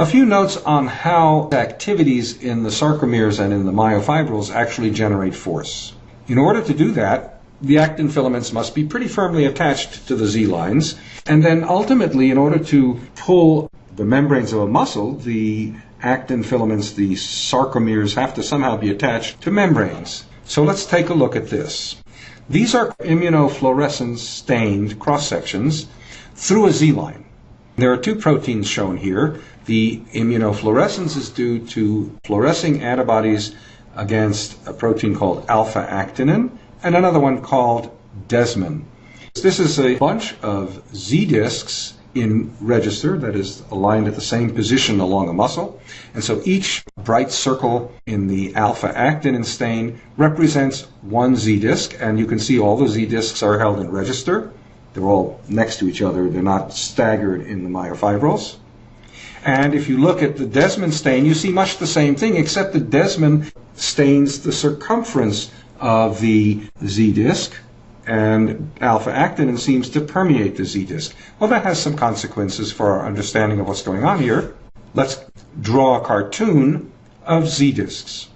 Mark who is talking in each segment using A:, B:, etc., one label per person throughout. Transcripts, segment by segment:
A: A few notes on how activities in the sarcomeres and in the myofibrils actually generate force. In order to do that, the actin filaments must be pretty firmly attached to the Z lines, and then ultimately, in order to pull the membranes of a muscle, the actin filaments, the sarcomeres, have to somehow be attached to membranes. So let's take a look at this. These are immunofluorescence stained cross sections through a Z line. There are two proteins shown here. The immunofluorescence is due to fluorescing antibodies against a protein called alpha actinin and another one called desmin. This is a bunch of Z discs in register that is aligned at the same position along a muscle. And so each bright circle in the alpha actinin stain represents one Z disc, and you can see all the Z discs are held in register. They're all next to each other, they're not staggered in the myofibrils. And if you look at the desmin stain, you see much the same thing, except the desmin stains the circumference of the Z disc, and alpha actinin seems to permeate the Z disc. Well, that has some consequences for our understanding of what's going on here. Let's draw a cartoon of Z discs.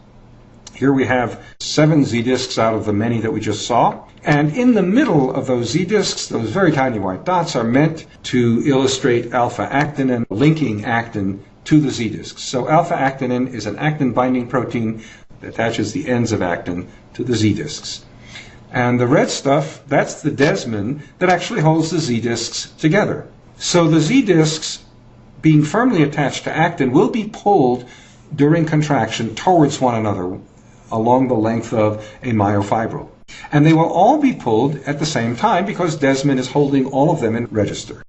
A: Here we have seven Z discs out of the many that we just saw. And in the middle of those Z discs, those very tiny white dots are meant to illustrate alpha actinin linking actin to the Z discs. So alpha actinin is an actin binding protein that attaches the ends of actin to the Z discs. And the red stuff, that's the desmin that actually holds the Z discs together. So the Z discs, being firmly attached to actin, will be pulled during contraction towards one another along the length of a myofibril. And they will all be pulled at the same time because desmin is holding all of them in register.